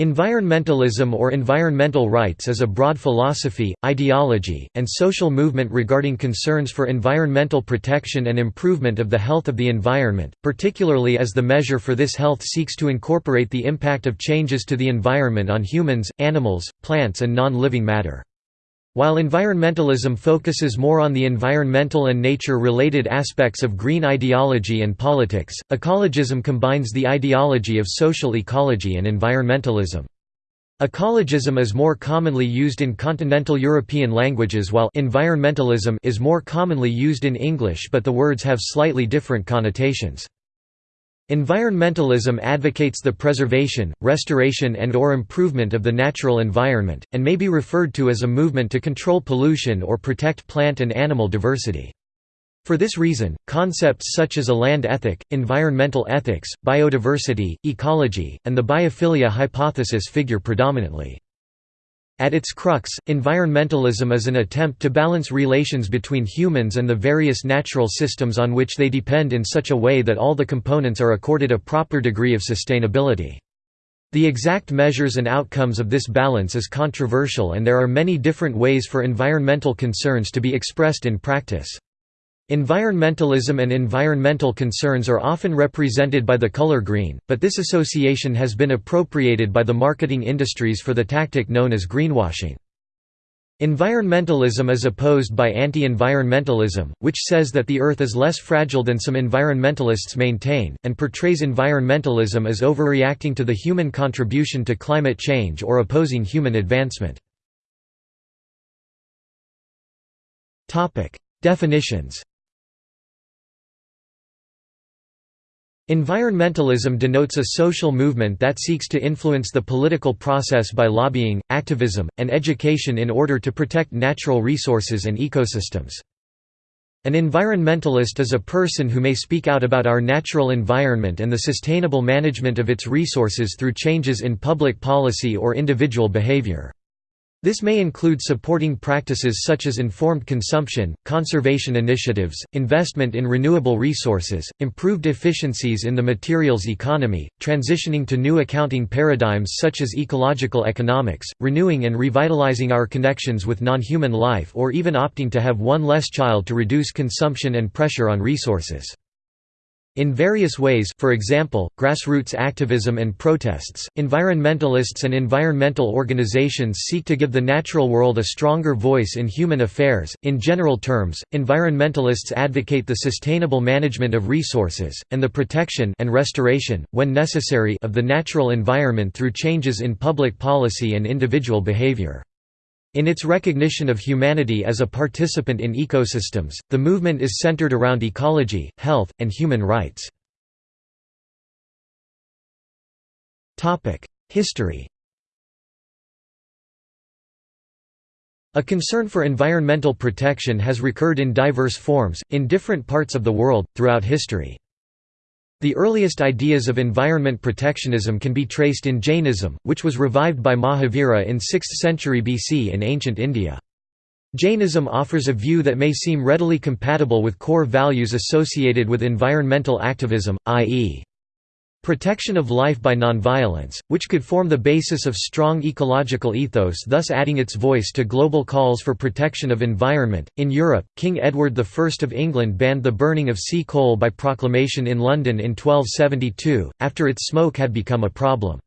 Environmentalism or environmental rights is a broad philosophy, ideology, and social movement regarding concerns for environmental protection and improvement of the health of the environment, particularly as the measure for this health seeks to incorporate the impact of changes to the environment on humans, animals, plants and non-living matter. While environmentalism focuses more on the environmental and nature-related aspects of green ideology and politics, ecologism combines the ideology of social ecology and environmentalism. Ecologism is more commonly used in continental European languages while environmentalism is more commonly used in English but the words have slightly different connotations. Environmentalism advocates the preservation, restoration and or improvement of the natural environment, and may be referred to as a movement to control pollution or protect plant and animal diversity. For this reason, concepts such as a land ethic, environmental ethics, biodiversity, ecology, and the biophilia hypothesis figure predominantly. At its crux, environmentalism is an attempt to balance relations between humans and the various natural systems on which they depend in such a way that all the components are accorded a proper degree of sustainability. The exact measures and outcomes of this balance is controversial and there are many different ways for environmental concerns to be expressed in practice. Environmentalism and environmental concerns are often represented by the color green, but this association has been appropriated by the marketing industries for the tactic known as greenwashing. Environmentalism is opposed by anti-environmentalism, which says that the Earth is less fragile than some environmentalists maintain, and portrays environmentalism as overreacting to the human contribution to climate change or opposing human advancement. Definitions Environmentalism denotes a social movement that seeks to influence the political process by lobbying, activism, and education in order to protect natural resources and ecosystems. An environmentalist is a person who may speak out about our natural environment and the sustainable management of its resources through changes in public policy or individual behavior. This may include supporting practices such as informed consumption, conservation initiatives, investment in renewable resources, improved efficiencies in the materials economy, transitioning to new accounting paradigms such as ecological economics, renewing and revitalizing our connections with non-human life or even opting to have one less child to reduce consumption and pressure on resources. In various ways for example, grassroots activism and protests, environmentalists and environmental organizations seek to give the natural world a stronger voice in human affairs. In general terms, environmentalists advocate the sustainable management of resources, and the protection and restoration, when necessary, of the natural environment through changes in public policy and individual behavior. In its recognition of humanity as a participant in ecosystems, the movement is centered around ecology, health, and human rights. History A concern for environmental protection has recurred in diverse forms, in different parts of the world, throughout history. The earliest ideas of environment protectionism can be traced in Jainism, which was revived by Mahavira in 6th century BC in ancient India. Jainism offers a view that may seem readily compatible with core values associated with environmental activism, i.e. Protection of life by nonviolence, which could form the basis of strong ecological ethos, thus adding its voice to global calls for protection of environment. In Europe, King Edward I of England banned the burning of sea coal by proclamation in London in 1272, after its smoke had become a problem.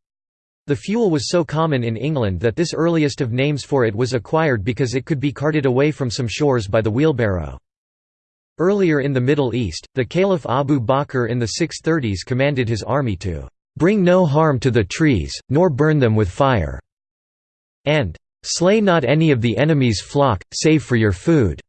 The fuel was so common in England that this earliest of names for it was acquired because it could be carted away from some shores by the wheelbarrow. Earlier in the Middle East, the Caliph Abu Bakr in the 630s commanded his army to "...bring no harm to the trees, nor burn them with fire", and "...slay not any of the enemy's flock, save for your food."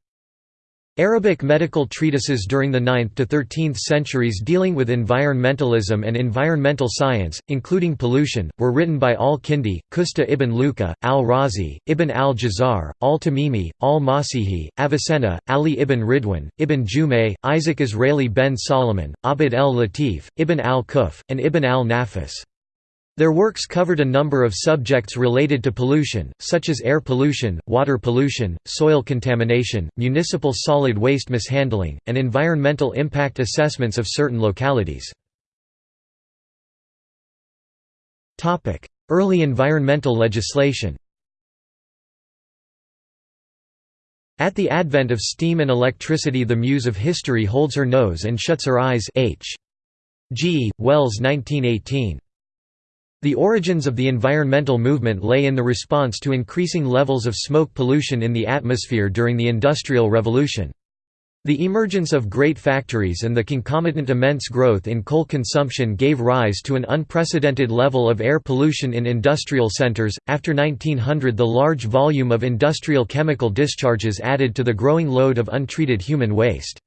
Arabic medical treatises during the 9th to 13th centuries dealing with environmentalism and environmental science, including pollution, were written by al-Kindi, Qusta ibn Luka, al-Razi, Ibn al-Jazar, al-Tamimi, al-Masihi, Avicenna, Ali ibn Ridwan, Ibn Jumay, Isaac Israeli ben Solomon, Abd el-Latif, Ibn al-Kuf, and Ibn al-Nafis. Their works covered a number of subjects related to pollution, such as air pollution, water pollution, soil contamination, municipal solid waste mishandling, and environmental impact assessments of certain localities. Early environmental legislation At the advent of steam and electricity the muse of history holds her nose and shuts her eyes H. G. Wells 1918. The origins of the environmental movement lay in the response to increasing levels of smoke pollution in the atmosphere during the Industrial Revolution. The emergence of great factories and the concomitant immense growth in coal consumption gave rise to an unprecedented level of air pollution in industrial centers. After 1900, the large volume of industrial chemical discharges added to the growing load of untreated human waste.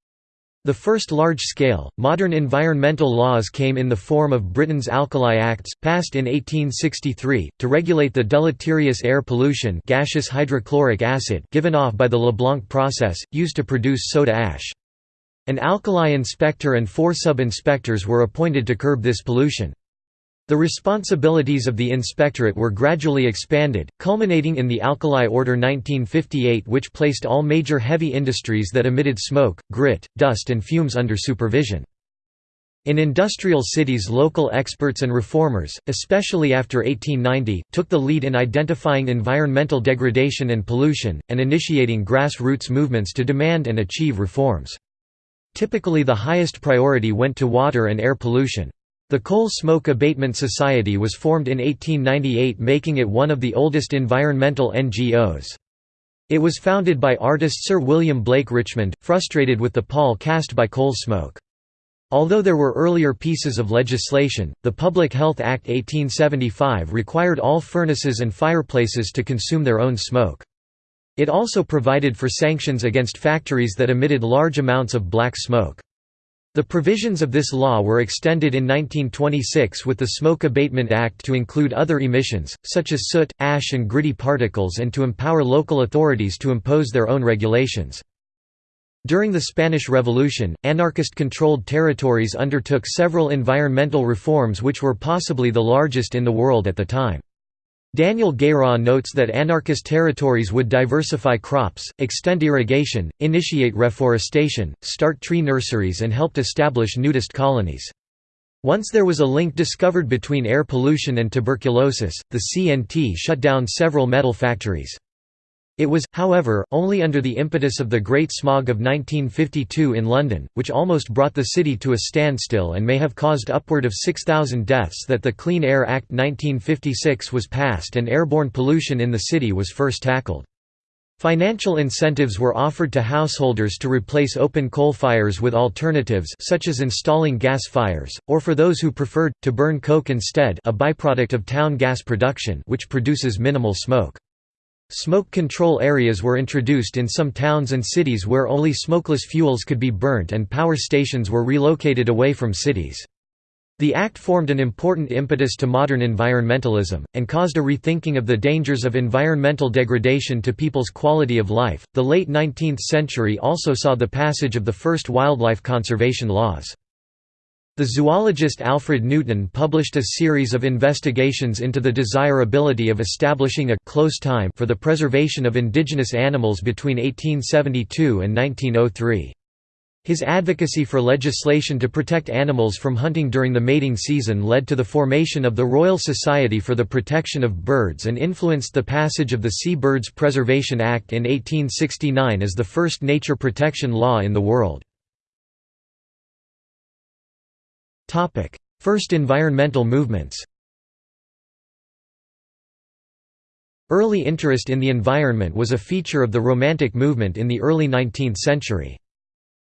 The first large-scale, modern environmental laws came in the form of Britain's Alkali Acts, passed in 1863, to regulate the deleterious air pollution gaseous hydrochloric acid given off by the Leblanc process, used to produce soda ash. An alkali inspector and four sub-inspectors were appointed to curb this pollution. The responsibilities of the inspectorate were gradually expanded, culminating in the Alkali Order 1958 which placed all major heavy industries that emitted smoke, grit, dust and fumes under supervision. In industrial cities local experts and reformers, especially after 1890, took the lead in identifying environmental degradation and pollution, and initiating grassroots movements to demand and achieve reforms. Typically the highest priority went to water and air pollution. The Coal Smoke Abatement Society was formed in 1898 making it one of the oldest environmental NGOs. It was founded by artist Sir William Blake Richmond, frustrated with the pall cast by coal smoke. Although there were earlier pieces of legislation, the Public Health Act 1875 required all furnaces and fireplaces to consume their own smoke. It also provided for sanctions against factories that emitted large amounts of black smoke. The provisions of this law were extended in 1926 with the Smoke Abatement Act to include other emissions, such as soot, ash and gritty particles and to empower local authorities to impose their own regulations. During the Spanish Revolution, anarchist-controlled territories undertook several environmental reforms which were possibly the largest in the world at the time. Daniel Guérin notes that anarchist territories would diversify crops, extend irrigation, initiate reforestation, start tree nurseries and helped establish nudist colonies. Once there was a link discovered between air pollution and tuberculosis, the CNT shut down several metal factories. It was, however, only under the impetus of the Great Smog of 1952 in London, which almost brought the city to a standstill and may have caused upward of 6,000 deaths that the Clean Air Act 1956 was passed and airborne pollution in the city was first tackled. Financial incentives were offered to householders to replace open coal fires with alternatives such as installing gas fires, or for those who preferred, to burn coke instead a byproduct of town gas production which produces minimal smoke. Smoke control areas were introduced in some towns and cities where only smokeless fuels could be burnt and power stations were relocated away from cities. The act formed an important impetus to modern environmentalism, and caused a rethinking of the dangers of environmental degradation to people's quality of life. The late 19th century also saw the passage of the first wildlife conservation laws. The zoologist Alfred Newton published a series of investigations into the desirability of establishing a close time for the preservation of indigenous animals between 1872 and 1903. His advocacy for legislation to protect animals from hunting during the mating season led to the formation of the Royal Society for the Protection of Birds and influenced the passage of the Sea Birds Preservation Act in 1869 as the first nature protection law in the world. First environmental movements Early interest in the environment was a feature of the Romantic movement in the early 19th century.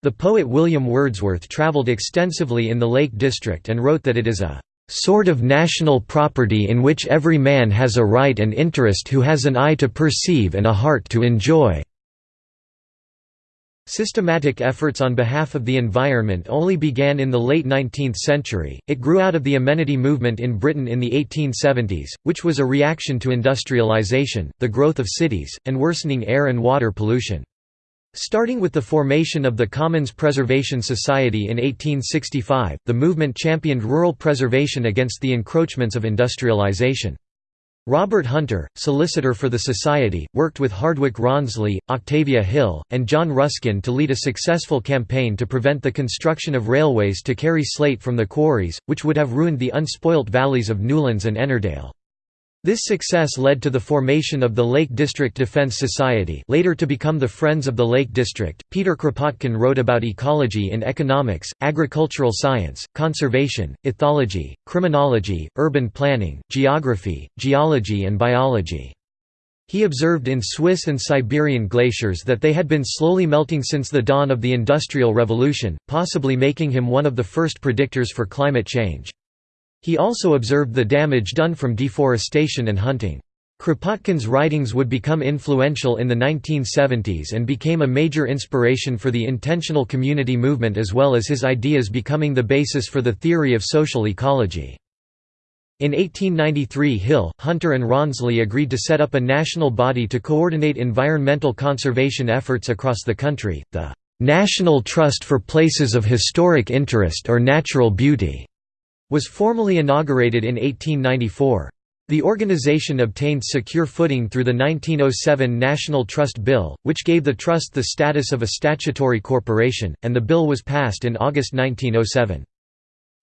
The poet William Wordsworth travelled extensively in the Lake District and wrote that it is a "...sort of national property in which every man has a right and interest who has an eye to perceive and a heart to enjoy." Systematic efforts on behalf of the environment only began in the late 19th century, it grew out of the amenity movement in Britain in the 1870s, which was a reaction to industrialization, the growth of cities, and worsening air and water pollution. Starting with the formation of the Commons Preservation Society in 1865, the movement championed rural preservation against the encroachments of industrialisation. Robert Hunter, solicitor for the Society, worked with Hardwicke Rawnsley, Octavia Hill, and John Ruskin to lead a successful campaign to prevent the construction of railways to carry slate from the quarries, which would have ruined the unspoilt valleys of Newlands and Ennerdale. This success led to the formation of the Lake District Defense Society later to become the Friends of the Lake District. Peter Kropotkin wrote about ecology in economics, agricultural science, conservation, ethology, criminology, urban planning, geography, geology and biology. He observed in Swiss and Siberian glaciers that they had been slowly melting since the dawn of the Industrial Revolution, possibly making him one of the first predictors for climate change. He also observed the damage done from deforestation and hunting. Kropotkin's writings would become influential in the 1970s and became a major inspiration for the intentional community movement as well as his ideas becoming the basis for the theory of social ecology. In 1893 Hill, Hunter and Rawnsley agreed to set up a national body to coordinate environmental conservation efforts across the country, the "'National Trust for Places of Historic Interest or Natural Beauty' was formally inaugurated in 1894. The organization obtained secure footing through the 1907 National Trust Bill, which gave the trust the status of a statutory corporation, and the bill was passed in August 1907.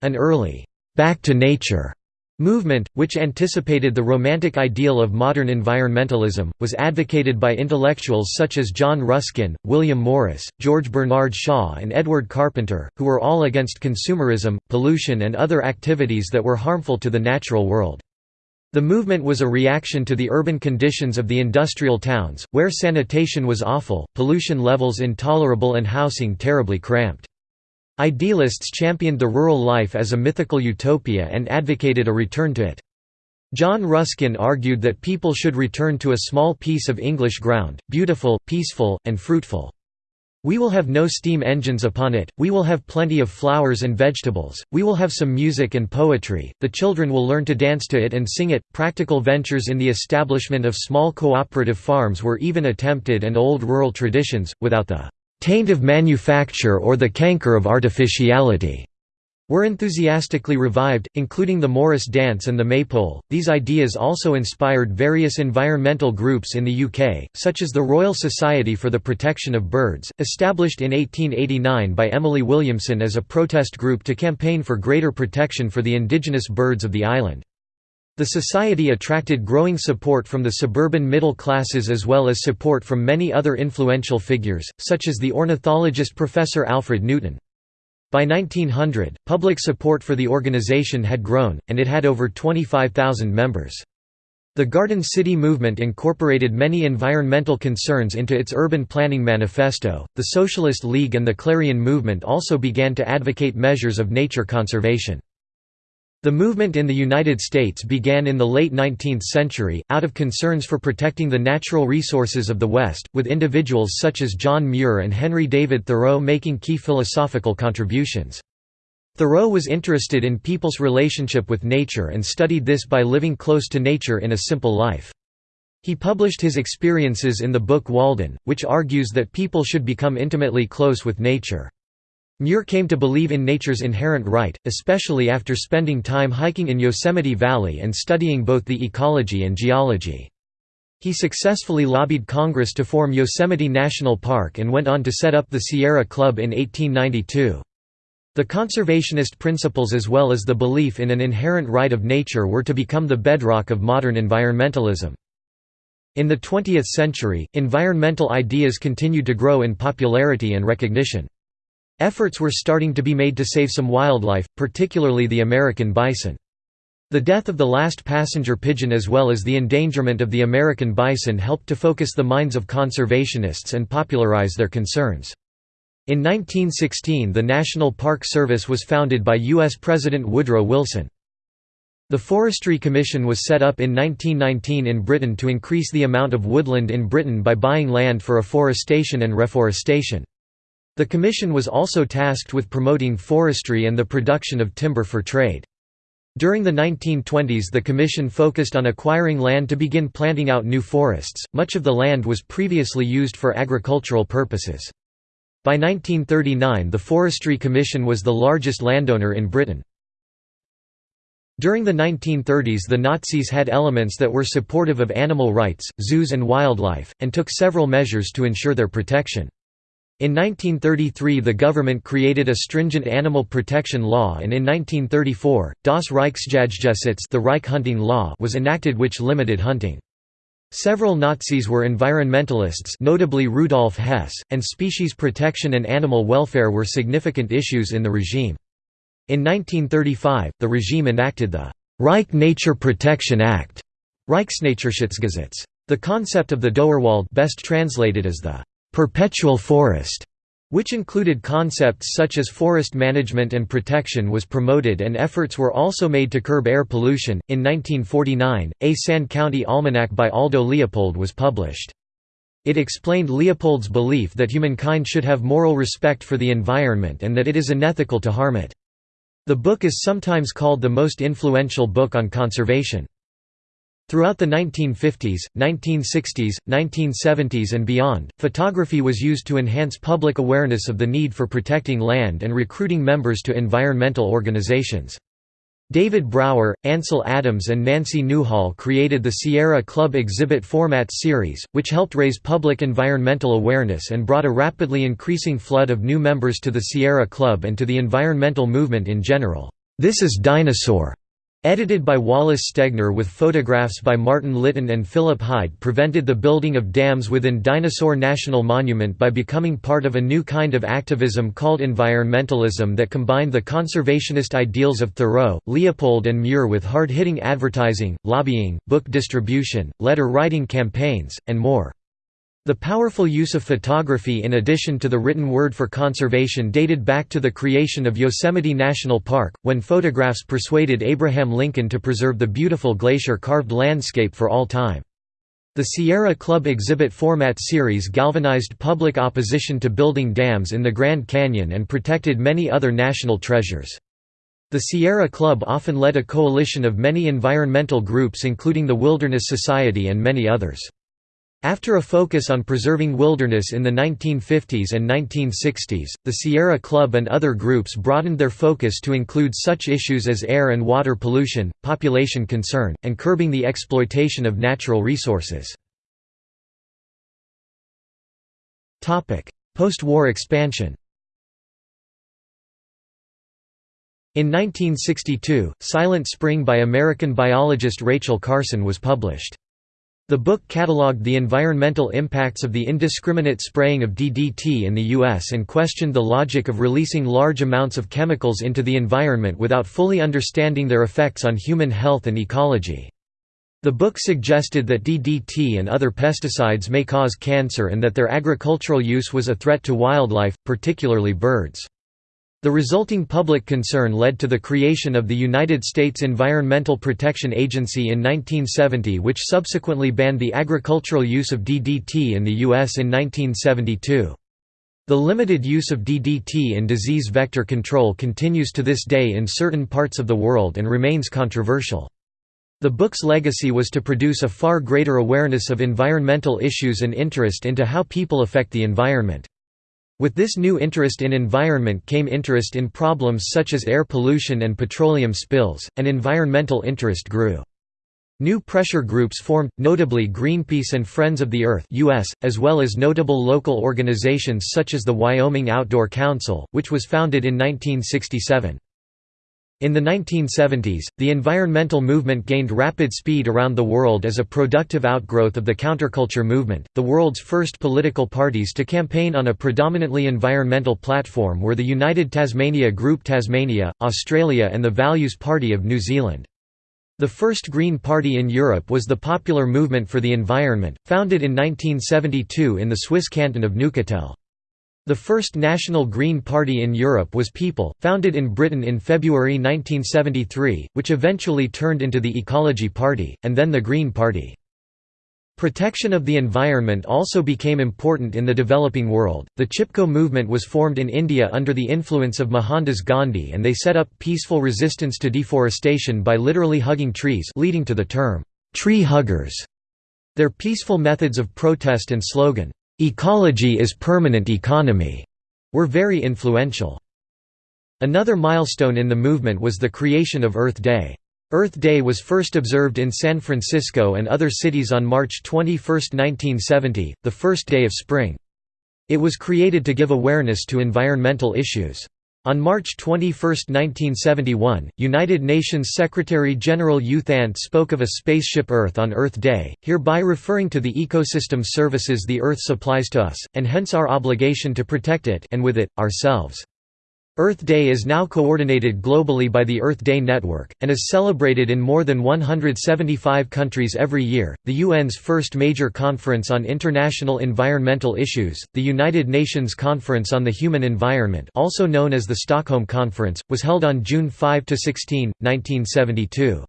An early, "'Back to Nature' movement, which anticipated the romantic ideal of modern environmentalism, was advocated by intellectuals such as John Ruskin, William Morris, George Bernard Shaw and Edward Carpenter, who were all against consumerism, pollution and other activities that were harmful to the natural world. The movement was a reaction to the urban conditions of the industrial towns, where sanitation was awful, pollution levels intolerable and housing terribly cramped. Idealists championed the rural life as a mythical utopia and advocated a return to it. John Ruskin argued that people should return to a small piece of English ground, beautiful, peaceful, and fruitful. We will have no steam engines upon it, we will have plenty of flowers and vegetables, we will have some music and poetry, the children will learn to dance to it and sing it. Practical ventures in the establishment of small cooperative farms were even attempted and old rural traditions, without the taint of manufacture or the canker of artificiality were enthusiastically revived, including the Morris dance and the maypole. These ideas also inspired various environmental groups in the UK, such as the Royal Society for the Protection of Birds, established in 1889 by Emily Williamson as a protest group to campaign for greater protection for the indigenous birds of the island. The society attracted growing support from the suburban middle classes as well as support from many other influential figures, such as the ornithologist Professor Alfred Newton. By 1900, public support for the organization had grown, and it had over 25,000 members. The Garden City movement incorporated many environmental concerns into its urban planning manifesto. The Socialist League and the Clarion movement also began to advocate measures of nature conservation. The movement in the United States began in the late 19th century, out of concerns for protecting the natural resources of the West, with individuals such as John Muir and Henry David Thoreau making key philosophical contributions. Thoreau was interested in people's relationship with nature and studied this by living close to nature in a simple life. He published his experiences in the book Walden, which argues that people should become intimately close with nature. Muir came to believe in nature's inherent right, especially after spending time hiking in Yosemite Valley and studying both the ecology and geology. He successfully lobbied Congress to form Yosemite National Park and went on to set up the Sierra Club in 1892. The conservationist principles as well as the belief in an inherent right of nature were to become the bedrock of modern environmentalism. In the 20th century, environmental ideas continued to grow in popularity and recognition. Efforts were starting to be made to save some wildlife, particularly the American bison. The death of the last passenger pigeon as well as the endangerment of the American bison helped to focus the minds of conservationists and popularize their concerns. In 1916 the National Park Service was founded by U.S. President Woodrow Wilson. The Forestry Commission was set up in 1919 in Britain to increase the amount of woodland in Britain by buying land for afforestation and reforestation. The commission was also tasked with promoting forestry and the production of timber for trade. During the 1920s the commission focused on acquiring land to begin planting out new forests, much of the land was previously used for agricultural purposes. By 1939 the Forestry Commission was the largest landowner in Britain. During the 1930s the Nazis had elements that were supportive of animal rights, zoos and wildlife, and took several measures to ensure their protection. In 1933 the government created a stringent animal protection law and in 1934, Das Reichsjagdgesetz the Reich hunting law was enacted which limited hunting. Several Nazis were environmentalists notably Rudolf Hess, and species protection and animal welfare were significant issues in the regime. In 1935, the regime enacted the Reich Nature Protection Act Reichsnaturschutzgesetz. The concept of the Dauerwald best translated as the perpetual forest, which included concepts such as forest management and protection was promoted and efforts were also made to curb air pollution. In 1949, a Sand County Almanac by Aldo Leopold was published. It explained Leopold's belief that humankind should have moral respect for the environment and that it is unethical to harm it. The book is sometimes called the most influential book on conservation. Throughout the 1950s, 1960s, 1970s and beyond, photography was used to enhance public awareness of the need for protecting land and recruiting members to environmental organizations. David Brower, Ansel Adams and Nancy Newhall created the Sierra Club exhibit format series, which helped raise public environmental awareness and brought a rapidly increasing flood of new members to the Sierra Club and to the environmental movement in general. This is Dinosaur Edited by Wallace Stegner with photographs by Martin Litton and Philip Hyde prevented the building of dams within Dinosaur National Monument by becoming part of a new kind of activism called environmentalism that combined the conservationist ideals of Thoreau, Leopold and Muir with hard-hitting advertising, lobbying, book distribution, letter-writing campaigns, and more. The powerful use of photography in addition to the written word for conservation dated back to the creation of Yosemite National Park, when photographs persuaded Abraham Lincoln to preserve the beautiful glacier-carved landscape for all time. The Sierra Club exhibit format series galvanized public opposition to building dams in the Grand Canyon and protected many other national treasures. The Sierra Club often led a coalition of many environmental groups including the Wilderness Society and many others. After a focus on preserving wilderness in the 1950s and 1960s, the Sierra Club and other groups broadened their focus to include such issues as air and water pollution, population concern, and curbing the exploitation of natural resources. Post-war expansion In 1962, Silent Spring by American biologist Rachel Carson was published. The book catalogued the environmental impacts of the indiscriminate spraying of DDT in the U.S. and questioned the logic of releasing large amounts of chemicals into the environment without fully understanding their effects on human health and ecology. The book suggested that DDT and other pesticides may cause cancer and that their agricultural use was a threat to wildlife, particularly birds. The resulting public concern led to the creation of the United States Environmental Protection Agency in 1970 which subsequently banned the agricultural use of DDT in the U.S. in 1972. The limited use of DDT in disease vector control continues to this day in certain parts of the world and remains controversial. The book's legacy was to produce a far greater awareness of environmental issues and interest into how people affect the environment. With this new interest in environment came interest in problems such as air pollution and petroleum spills, and environmental interest grew. New pressure groups formed, notably Greenpeace and Friends of the Earth US, as well as notable local organizations such as the Wyoming Outdoor Council, which was founded in 1967. In the 1970s, the environmental movement gained rapid speed around the world as a productive outgrowth of the counterculture movement. The world's first political parties to campaign on a predominantly environmental platform were the United Tasmania Group Tasmania, Australia, and the Values Party of New Zealand. The first Green Party in Europe was the Popular Movement for the Environment, founded in 1972 in the Swiss canton of Neuchâtel. The first National Green Party in Europe was People, founded in Britain in February 1973, which eventually turned into the Ecology Party, and then the Green Party. Protection of the environment also became important in the developing world. The Chipko movement was formed in India under the influence of Mohandas Gandhi and they set up peaceful resistance to deforestation by literally hugging trees, leading to the term tree huggers. Their peaceful methods of protest and slogan, "'Ecology is permanent economy' were very influential. Another milestone in the movement was the creation of Earth Day. Earth Day was first observed in San Francisco and other cities on March 21, 1970, the first day of spring. It was created to give awareness to environmental issues. On March 21, 1971, United Nations Secretary-General U Thant spoke of a spaceship Earth on Earth Day, hereby referring to the ecosystem services the Earth supplies to us, and hence our obligation to protect it and with it, ourselves. Earth Day is now coordinated globally by the Earth Day Network, and is celebrated in more than 175 countries every year. The UN's first major conference on international environmental issues, the United Nations Conference on the Human Environment, also known as the Stockholm Conference, was held on June 5 to 16, 1972.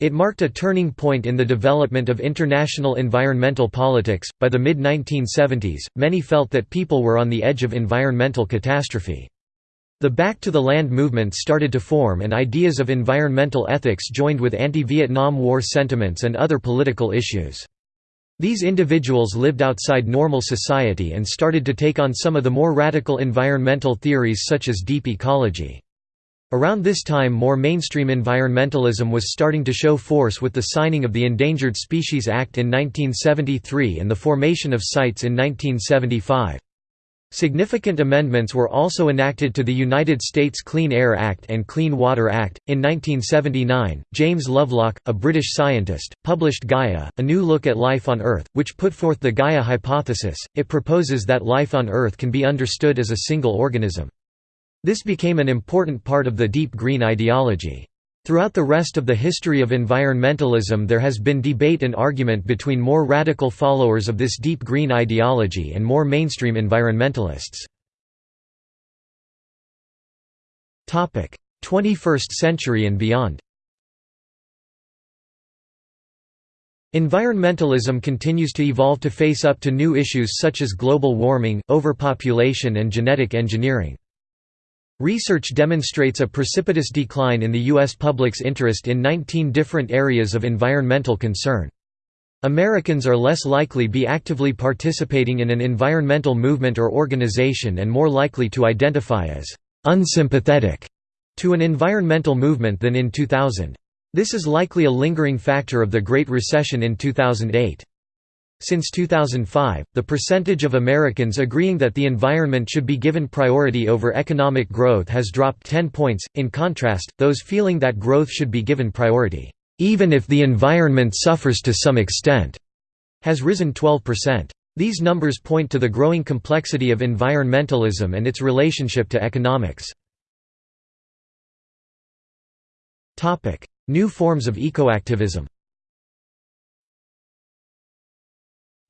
It marked a turning point in the development of international environmental politics. By the mid 1970s, many felt that people were on the edge of environmental catastrophe. The Back to the Land movement started to form and ideas of environmental ethics joined with anti-Vietnam War sentiments and other political issues. These individuals lived outside normal society and started to take on some of the more radical environmental theories such as deep ecology. Around this time more mainstream environmentalism was starting to show force with the signing of the Endangered Species Act in 1973 and the formation of CITES in 1975. Significant amendments were also enacted to the United States Clean Air Act and Clean Water Act. In 1979, James Lovelock, a British scientist, published Gaia, A New Look at Life on Earth, which put forth the Gaia hypothesis. It proposes that life on Earth can be understood as a single organism. This became an important part of the deep green ideology. Throughout the rest of the history of environmentalism there has been debate and argument between more radical followers of this deep green ideology and more mainstream environmentalists. 21st century and beyond Environmentalism continues to evolve to face up to new issues such as global warming, overpopulation and genetic engineering. Research demonstrates a precipitous decline in the U.S. public's interest in 19 different areas of environmental concern. Americans are less likely to be actively participating in an environmental movement or organization and more likely to identify as «unsympathetic» to an environmental movement than in 2000. This is likely a lingering factor of the Great Recession in 2008. Since 2005, the percentage of Americans agreeing that the environment should be given priority over economic growth has dropped 10 points, in contrast, those feeling that growth should be given priority, even if the environment suffers to some extent, has risen 12%. These numbers point to the growing complexity of environmentalism and its relationship to economics. New forms of ecoactivism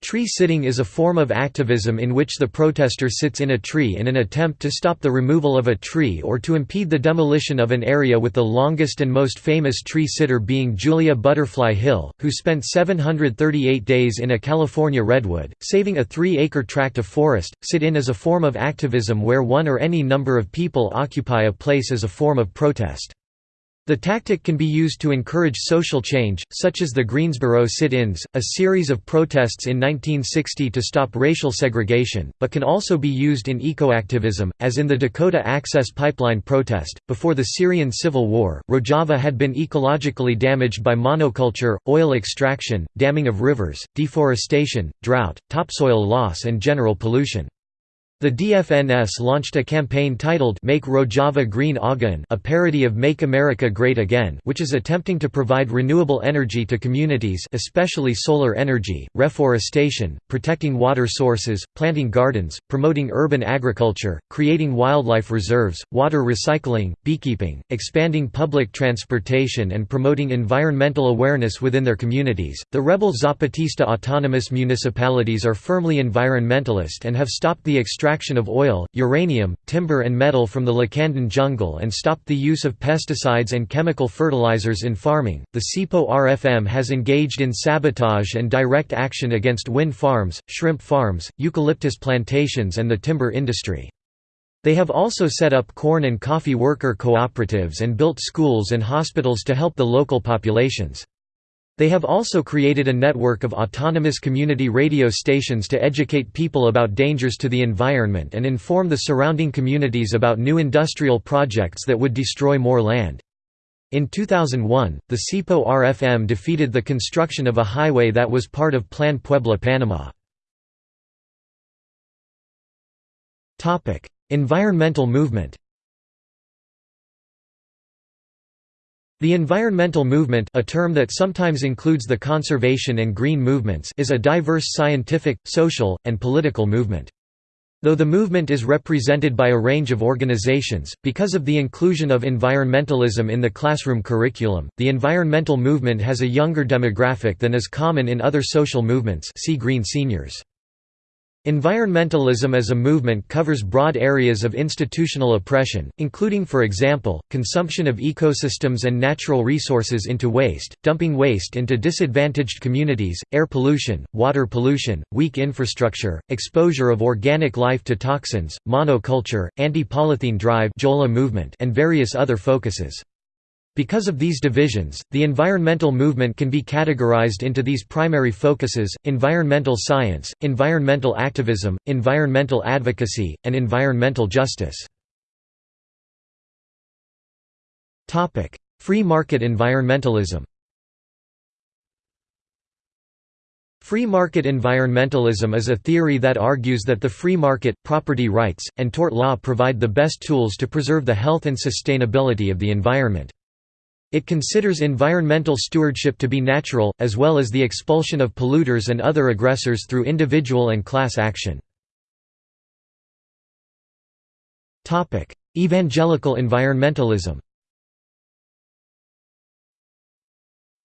Tree sitting is a form of activism in which the protester sits in a tree in an attempt to stop the removal of a tree or to impede the demolition of an area with the longest and most famous tree sitter being Julia Butterfly Hill, who spent 738 days in a California redwood, saving a three-acre tract of forest. Sit-in is a form of activism where one or any number of people occupy a place as a form of protest. The tactic can be used to encourage social change, such as the Greensboro sit-ins, a series of protests in 1960 to stop racial segregation, but can also be used in ecoactivism, as in the Dakota Access Pipeline protest. Before the Syrian civil war, Rojava had been ecologically damaged by monoculture, oil extraction, damming of rivers, deforestation, drought, topsoil loss and general pollution. The DFNS launched a campaign titled Make Rojava Green Again a parody of Make America Great Again which is attempting to provide renewable energy to communities especially solar energy, reforestation, protecting water sources, planting gardens, promoting urban agriculture, creating wildlife reserves, water recycling, beekeeping, expanding public transportation and promoting environmental awareness within their communities. The rebel Zapatista autonomous municipalities are firmly environmentalist and have stopped the extraction extraction of oil, uranium, timber and metal from the Lacandon jungle and stopped the use of pesticides and chemical fertilizers in farming. The CIPO RFM has engaged in sabotage and direct action against wind farms, shrimp farms, eucalyptus plantations and the timber industry. They have also set up corn and coffee worker cooperatives and built schools and hospitals to help the local populations. They have also created a network of autonomous community radio stations to educate people about dangers to the environment and inform the surrounding communities about new industrial projects that would destroy more land. In 2001, the CIPO RFM defeated the construction of a highway that was part of Plan Puebla Panama. Environmental movement The environmental movement a term that sometimes includes the conservation and green movements is a diverse scientific, social, and political movement. Though the movement is represented by a range of organizations, because of the inclusion of environmentalism in the classroom curriculum, the environmental movement has a younger demographic than is common in other social movements see Green Seniors. Environmentalism as a movement covers broad areas of institutional oppression, including for example, consumption of ecosystems and natural resources into waste, dumping waste into disadvantaged communities, air pollution, water pollution, weak infrastructure, exposure of organic life to toxins, monoculture, anti-polythene drive movement and various other focuses. Because of these divisions, the environmental movement can be categorized into these primary focuses, environmental science, environmental activism, environmental advocacy, and environmental justice. Free market environmentalism Free market environmentalism is a theory that argues that the free market, property rights, and tort law provide the best tools to preserve the health and sustainability of the environment. It considers environmental stewardship to be natural, as well as the expulsion of polluters and other aggressors through individual and class action. Evangelical environmentalism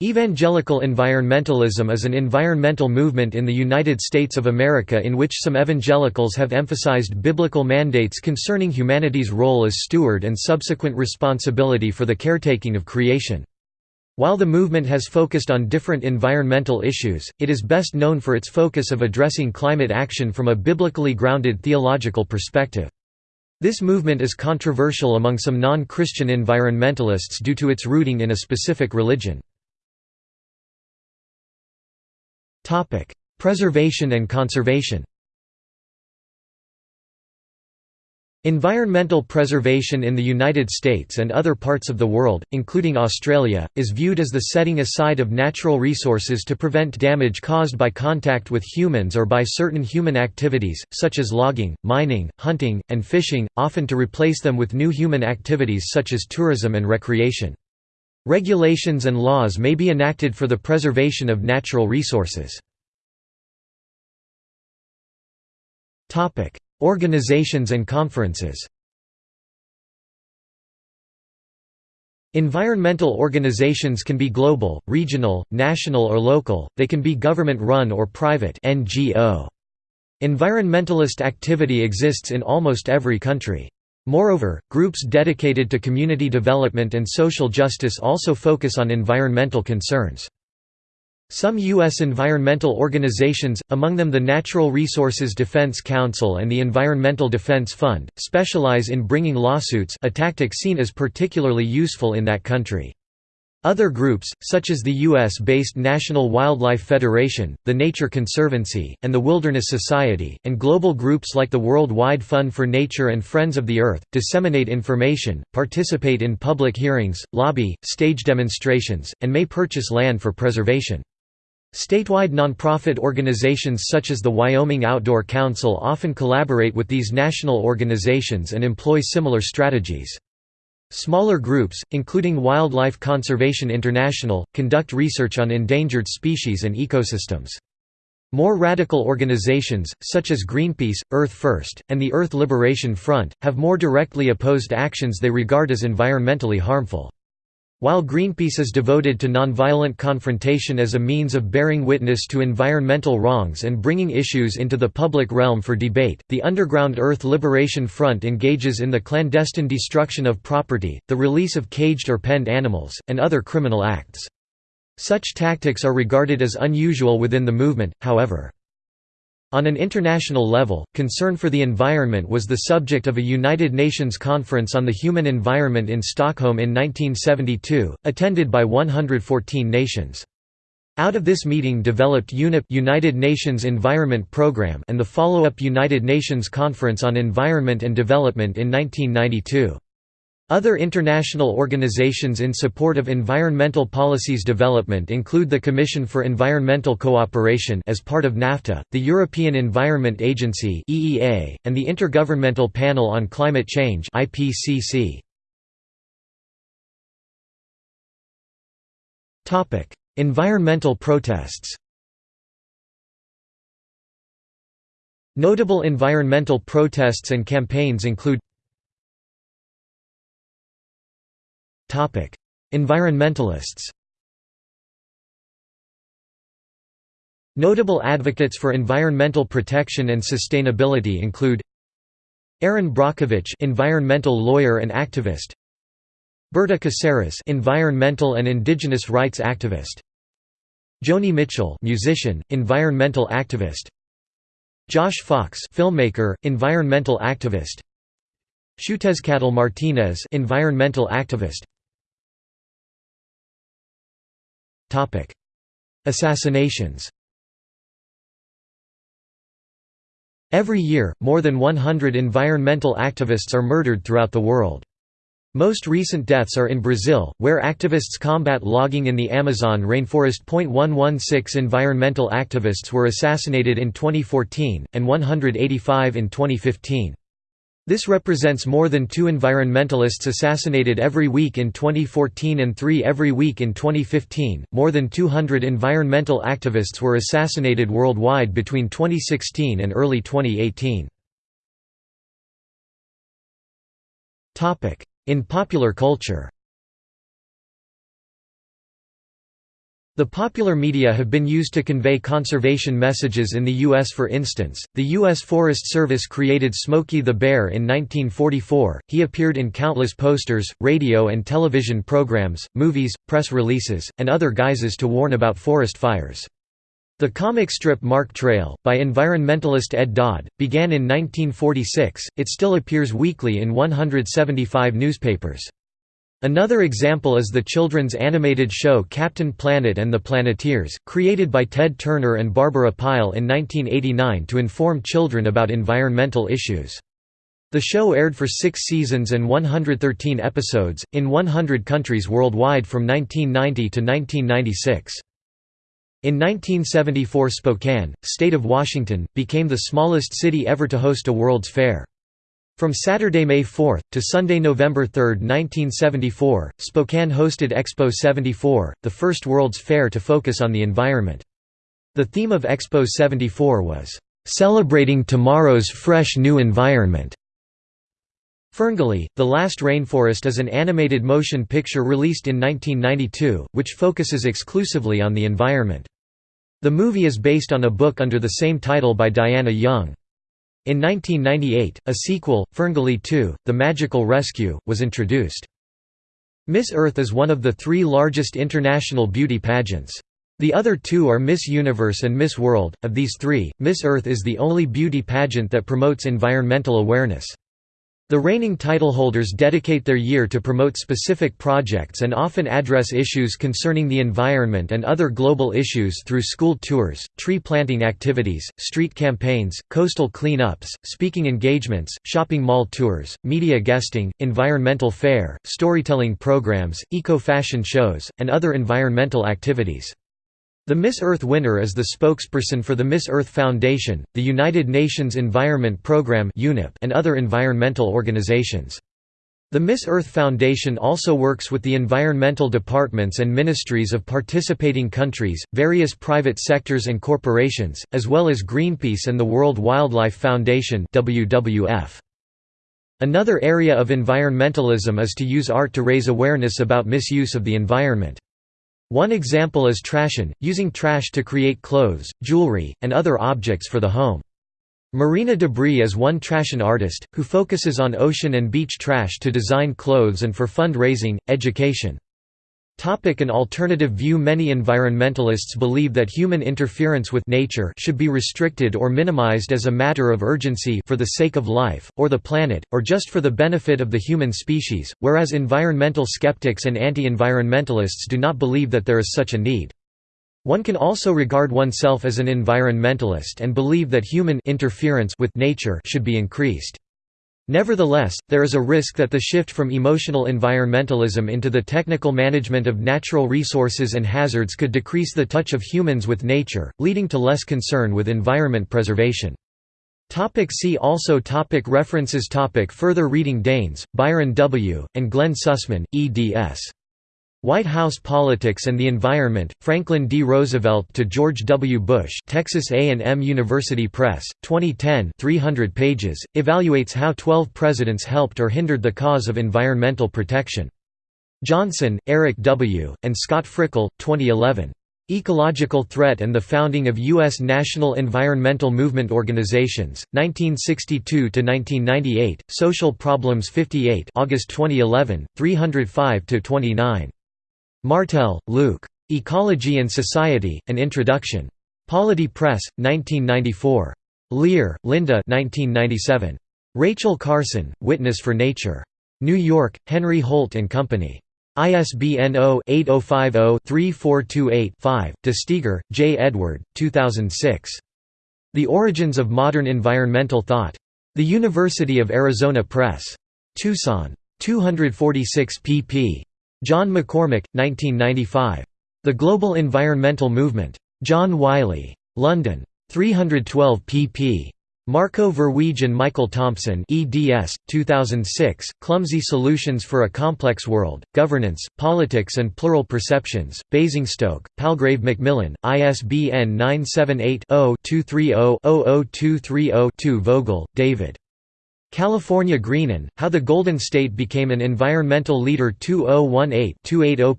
Evangelical environmentalism is an environmental movement in the United States of America in which some evangelicals have emphasized biblical mandates concerning humanity's role as steward and subsequent responsibility for the caretaking of creation. While the movement has focused on different environmental issues, it is best known for its focus of addressing climate action from a biblically grounded theological perspective. This movement is controversial among some non-Christian environmentalists due to its rooting in a specific religion. Preservation and conservation Environmental preservation in the United States and other parts of the world, including Australia, is viewed as the setting aside of natural resources to prevent damage caused by contact with humans or by certain human activities, such as logging, mining, hunting, and fishing, often to replace them with new human activities such as tourism and recreation. Regulations and laws may be enacted for the preservation of natural resources. Organizations and conferences Environmental organizations can be global, regional, national or local, they can be government-run or private NGO. Environmentalist activity exists in almost every country. Moreover, groups dedicated to community development and social justice also focus on environmental concerns. Some U.S. environmental organizations, among them the Natural Resources Defense Council and the Environmental Defense Fund, specialize in bringing lawsuits a tactic seen as particularly useful in that country. Other groups, such as the U.S.-based National Wildlife Federation, the Nature Conservancy, and the Wilderness Society, and global groups like the World Wide Fund for Nature and Friends of the Earth, disseminate information, participate in public hearings, lobby, stage demonstrations, and may purchase land for preservation. Statewide nonprofit organizations such as the Wyoming Outdoor Council often collaborate with these national organizations and employ similar strategies. Smaller groups, including Wildlife Conservation International, conduct research on endangered species and ecosystems. More radical organizations, such as Greenpeace, Earth First, and the Earth Liberation Front, have more directly opposed actions they regard as environmentally harmful. While Greenpeace is devoted to nonviolent confrontation as a means of bearing witness to environmental wrongs and bringing issues into the public realm for debate, the Underground Earth Liberation Front engages in the clandestine destruction of property, the release of caged or penned animals, and other criminal acts. Such tactics are regarded as unusual within the movement, however. On an international level, concern for the environment was the subject of a United Nations Conference on the Human Environment in Stockholm in 1972, attended by 114 nations. Out of this meeting developed UNEP United Nations Environment Programme and the follow-up United Nations Conference on Environment and Development in 1992. Other international organizations in support of environmental policies development include the Commission for Environmental Cooperation as part of NAFTA, the European Environment Agency (EEA), and the Intergovernmental Panel on Climate Change (IPCC). Topic: Environmental protests. Notable environmental protests and campaigns include Environmentalists Notable advocates for environmental protection and sustainability include Erin Brockovich, environmental lawyer and activist. Berta Cáceres, environmental and indigenous rights activist. Joni Mitchell, musician, environmental activist. Josh Fox, filmmaker, environmental activist. Xiuhtezcatl Martinez, environmental activist. Assassinations. Every year, more than 100 environmental activists are murdered throughout the world. Most recent deaths are in Brazil, where activists combat logging in the Amazon rainforest. 116 environmental activists were assassinated in 2014, and 185 in 2015. This represents more than two environmentalists assassinated every week in 2014 and three every week in 2015. More than 200 environmental activists were assassinated worldwide between 2016 and early 2018. In popular culture The popular media have been used to convey conservation messages in the U.S. For instance, the U.S. Forest Service created Smokey the Bear in 1944. He appeared in countless posters, radio and television programs, movies, press releases, and other guises to warn about forest fires. The comic strip Mark Trail, by environmentalist Ed Dodd, began in 1946. It still appears weekly in 175 newspapers. Another example is the children's animated show Captain Planet and the Planeteers, created by Ted Turner and Barbara Pyle in 1989 to inform children about environmental issues. The show aired for six seasons and 113 episodes, in 100 countries worldwide from 1990 to 1996. In 1974 Spokane, state of Washington, became the smallest city ever to host a World's Fair. From Saturday, May 4, to Sunday, November 3, 1974, Spokane hosted Expo 74, the first World's Fair to focus on the environment. The theme of Expo 74 was, "...celebrating tomorrow's fresh new environment." Ferngully, The Last Rainforest is an animated motion picture released in 1992, which focuses exclusively on the environment. The movie is based on a book under the same title by Diana Young. In 1998, a sequel, Ferngully 2, The Magical Rescue, was introduced. Miss Earth is one of the three largest international beauty pageants. The other two are Miss Universe and Miss World. Of these three, Miss Earth is the only beauty pageant that promotes environmental awareness. The reigning titleholders dedicate their year to promote specific projects and often address issues concerning the environment and other global issues through school tours, tree planting activities, street campaigns, coastal clean-ups, speaking engagements, shopping mall tours, media guesting, environmental fair, storytelling programs, eco-fashion shows, and other environmental activities. The Miss Earth winner is the spokesperson for the Miss Earth Foundation, the United Nations Environment Programme and other environmental organizations. The Miss Earth Foundation also works with the environmental departments and ministries of participating countries, various private sectors and corporations, as well as Greenpeace and the World Wildlife Foundation. Another area of environmentalism is to use art to raise awareness about misuse of the environment. One example is trashion, using trash to create clothes, jewelry, and other objects for the home. Marina Debris is one trashion artist, who focuses on ocean and beach trash to design clothes and for fund-raising, education. Topic an alternative view Many environmentalists believe that human interference with nature should be restricted or minimized as a matter of urgency for the sake of life, or the planet, or just for the benefit of the human species, whereas environmental skeptics and anti-environmentalists do not believe that there is such a need. One can also regard oneself as an environmentalist and believe that human interference with nature should be increased. Nevertheless, there is a risk that the shift from emotional environmentalism into the technical management of natural resources and hazards could decrease the touch of humans with nature, leading to less concern with environment preservation. Topic see also topic References topic Further reading Daynes, Byron W., and Glenn Sussman, eds. White House Politics and the Environment, Franklin D. Roosevelt to George W. Bush Texas A&M University Press, 2010 300 pages, evaluates how 12 presidents helped or hindered the cause of environmental protection. Johnson, Eric W., and Scott Frickel, 2011. Ecological Threat and the Founding of U.S. National Environmental Movement Organizations, 1962–1998, Social Problems 58 August 2011, 305–29. Martel, Luke. Ecology and Society, An Introduction. Polity Press, 1994. Lear, Linda 1997. Rachel Carson, Witness for Nature. New York, Henry Holt & Company. ISBN 0-8050-3428-5, De Steiguer, J. Edward, 2006. The Origins of Modern Environmental Thought. The University of Arizona Press. Tucson. 246 pp. John McCormick, 1995. The Global Environmental Movement. John Wiley. London. 312 pp. Marco Verweij and Michael Thompson eds. 2006, Clumsy Solutions for a Complex World, Governance, Politics and Plural Perceptions, Basingstoke, Palgrave Macmillan, ISBN 978-0-230-00230-2 Vogel, David. California Greenin', How the Golden State Became an Environmental Leader 2018-280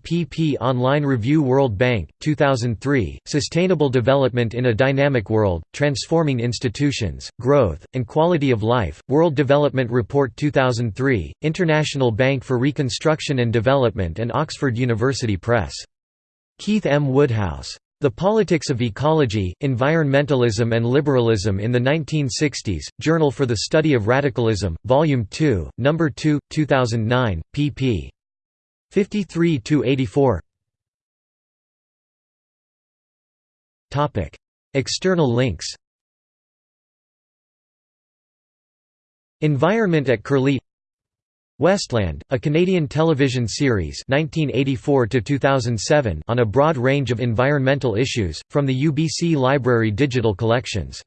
pp Online Review World Bank, 2003, Sustainable Development in a Dynamic World, Transforming Institutions, Growth, and Quality of Life, World Development Report 2003, International Bank for Reconstruction and Development and Oxford University Press. Keith M. Woodhouse. The Politics of Ecology, Environmentalism and Liberalism in the 1960s, Journal for the Study of Radicalism, Volume 2, No. 2, 2009, pp. 53–84 External links Environment at Curlie Westland, a Canadian television series 1984 on a broad range of environmental issues, from the UBC Library digital collections